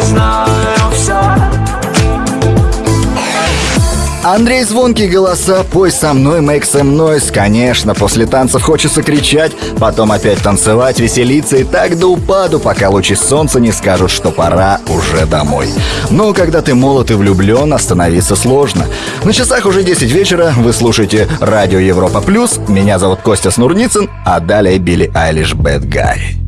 знаю все Андрей Звонкий голоса, пой со мной, make со мной. Конечно, после танцев хочется кричать Потом опять танцевать, веселиться и так до упаду Пока лучи солнца не скажут, что пора уже домой Но когда ты молод и влюблен, остановиться сложно На часах уже 10 вечера, вы слушаете Радио Европа Плюс Меня зовут Костя Снурницын, а далее Билли Айлиш Bad Гай.